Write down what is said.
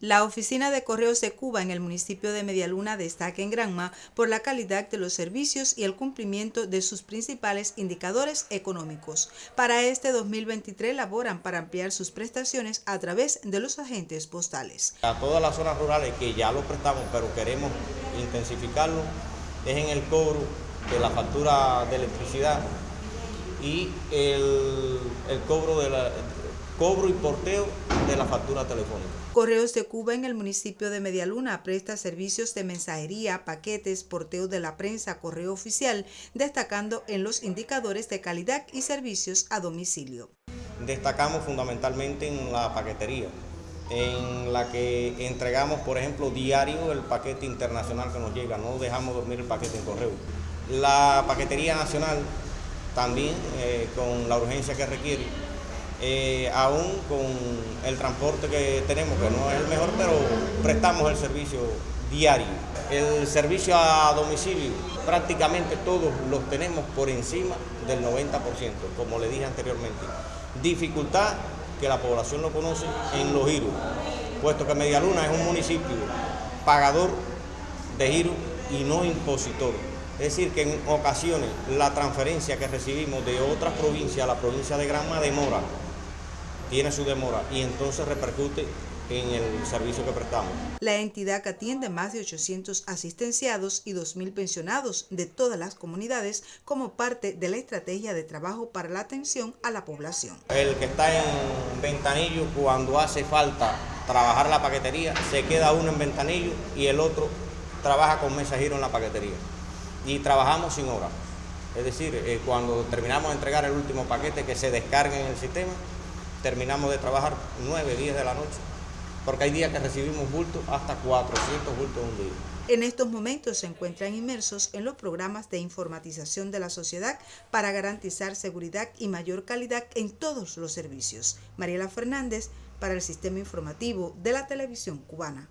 La oficina de correos de Cuba en el municipio de Medialuna destaca en Granma por la calidad de los servicios y el cumplimiento de sus principales indicadores económicos. Para este 2023 laboran para ampliar sus prestaciones a través de los agentes postales. A todas las zonas rurales que ya lo prestamos, pero queremos intensificarlo, es en el cobro de la factura de electricidad y el, cobro, de la, cobro y porteo de la factura telefónica. Correos de Cuba en el municipio de Medialuna presta servicios de mensajería, paquetes, porteo de la prensa, correo oficial, destacando en los indicadores de calidad y servicios a domicilio. Destacamos fundamentalmente en la paquetería, en la que entregamos, por ejemplo, diario el paquete internacional que nos llega, no dejamos dormir el paquete en correo. La paquetería nacional también, eh, con la urgencia que requiere, eh, aún con el transporte que tenemos, que no es el mejor, pero prestamos el servicio diario. El servicio a domicilio, prácticamente todos los tenemos por encima del 90%, como le dije anteriormente. Dificultad que la población lo conoce en los giros, puesto que Medialuna es un municipio pagador de giros y no impositor. Es decir, que en ocasiones la transferencia que recibimos de otras provincias a la provincia de Granma demora tiene su demora y entonces repercute en el servicio que prestamos. La entidad que atiende más de 800 asistenciados y 2.000 pensionados de todas las comunidades como parte de la estrategia de trabajo para la atención a la población. El que está en Ventanillo, cuando hace falta trabajar la paquetería, se queda uno en Ventanillo y el otro trabaja con mensajero en la paquetería. Y trabajamos sin hora. Es decir, eh, cuando terminamos de entregar el último paquete que se descargue en el sistema, terminamos de trabajar 9, 10 de la noche, porque hay días que recibimos bultos hasta 400 bultos un día. En estos momentos se encuentran inmersos en los programas de informatización de la sociedad para garantizar seguridad y mayor calidad en todos los servicios. Mariela Fernández para el Sistema Informativo de la Televisión Cubana.